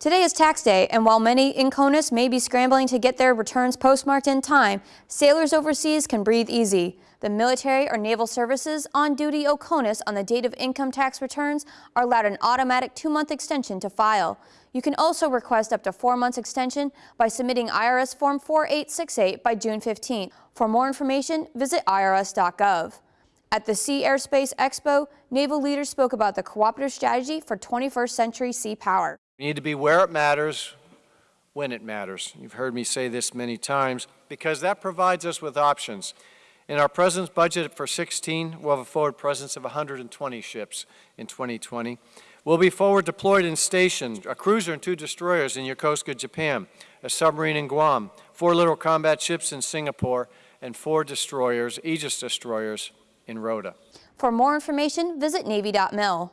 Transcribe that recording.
Today is tax day, and while many in CONUS may be scrambling to get their returns postmarked in time, sailors overseas can breathe easy. The military or naval services on duty OCONUS on the date of income tax returns are allowed an automatic two-month extension to file. You can also request up to four months extension by submitting IRS Form 4868 by June 15. For more information, visit irs.gov. At the Sea Airspace Expo, naval leaders spoke about the cooperative strategy for 21st century sea power. We need to be where it matters, when it matters. You've heard me say this many times, because that provides us with options. In our President's budget for 16, we'll have a forward presence of 120 ships in 2020. We'll be forward deployed in stations, a cruiser and two destroyers in Yokosuka, Japan, a submarine in Guam, four littoral combat ships in Singapore, and four destroyers, Aegis destroyers, in Rota. For more information, visit Navy.mil.